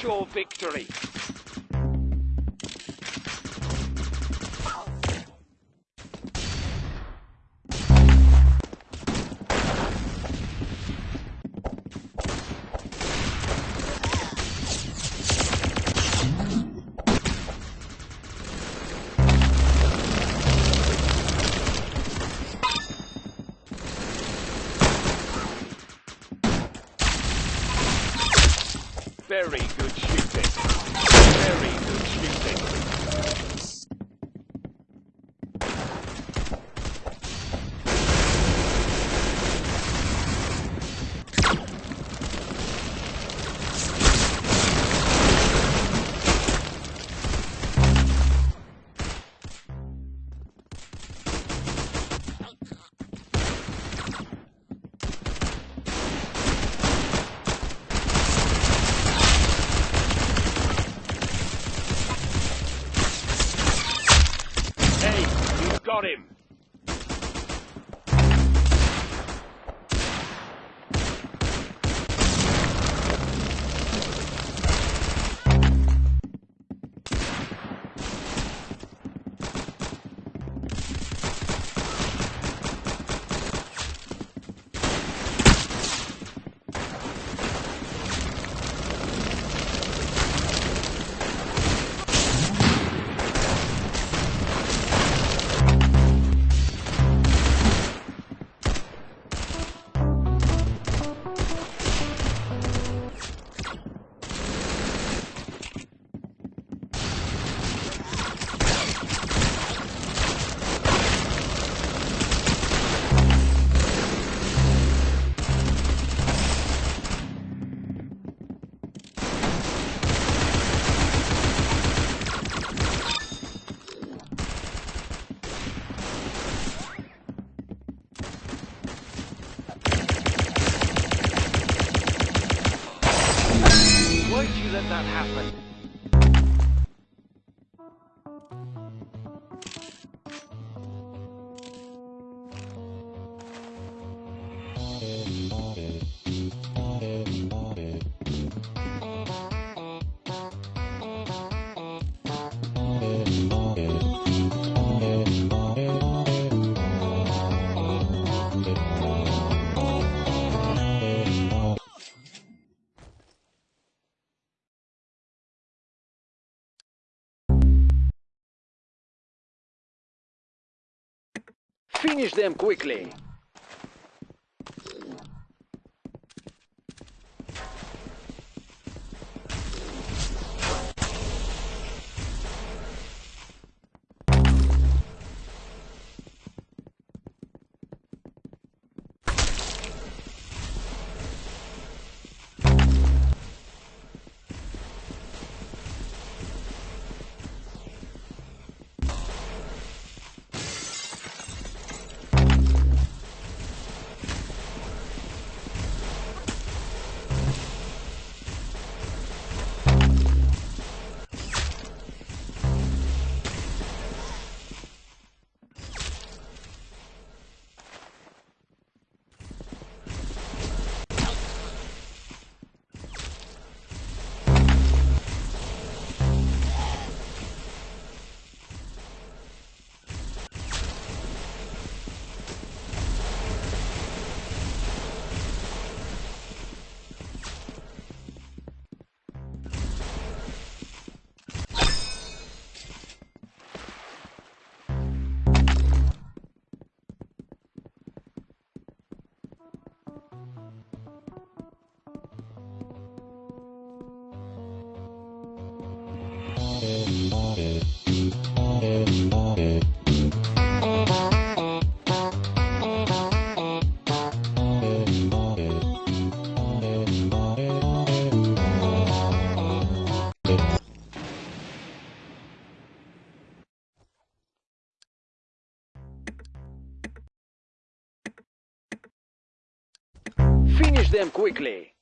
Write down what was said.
sure victory. Very good him. Why did you let that happen? Finish them quickly. Them quickly.